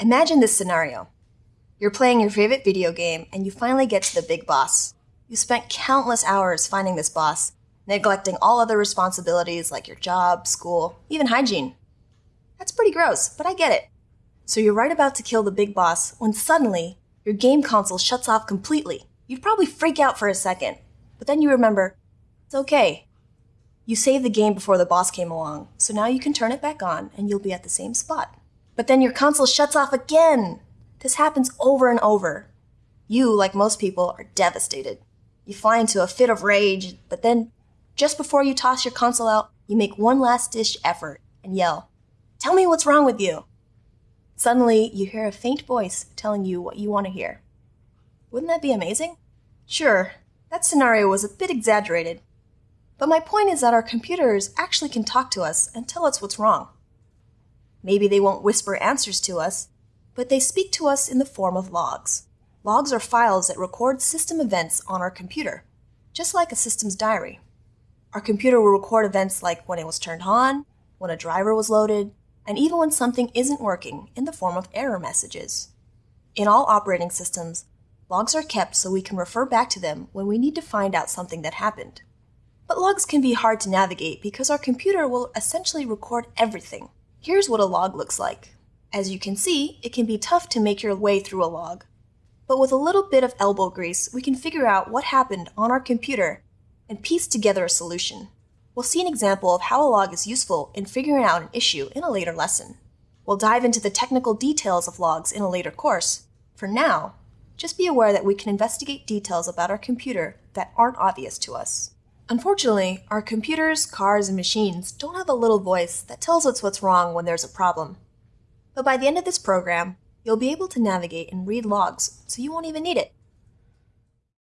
Imagine this scenario. You're playing your favorite video game and you finally get to the big boss. You spent countless hours finding this boss, neglecting all other responsibilities like your job, school, even hygiene. That's pretty gross, but I get it. So you're right about to kill the big boss when suddenly your game console shuts off completely. You'd probably freak out for a second, but then you remember, it's okay. You saved the game before the boss came along, so now you can turn it back on and you'll be at the same spot. But then your console shuts off again. This happens over and over. You, like most people, are devastated. You fly into a fit of rage, but then, just before you toss your console out, you make one last ditch effort and yell, Tell me what's wrong with you. Suddenly, you hear a faint voice telling you what you want to hear. Wouldn't that be amazing? Sure, that scenario was a bit exaggerated. But my point is that our computers actually can talk to us and tell us what's wrong. Maybe they won't whisper answers to us, but they speak to us in the form of logs. Logs are files that record system events on our computer, just like a system's diary. Our computer will record events like when it was turned on, when a driver was loaded, and even when something isn't working in the form of error messages. In all operating systems, logs are kept so we can refer back to them when we need to find out something that happened. But logs can be hard to navigate because our computer will essentially record everything. Here's what a log looks like. As you can see, it can be tough to make your way through a log. But with a little bit of elbow grease, we can figure out what happened on our computer and piece together a solution. We'll see an example of how a log is useful in figuring out an issue in a later lesson. We'll dive into the technical details of logs in a later course. For now, just be aware that we can investigate details about our computer that aren't obvious to us. Unfortunately, our computers, cars, and machines don't have a little voice that tells us what's wrong when there's a problem. But by the end of this program, you'll be able to navigate and read logs, so you won't even need it.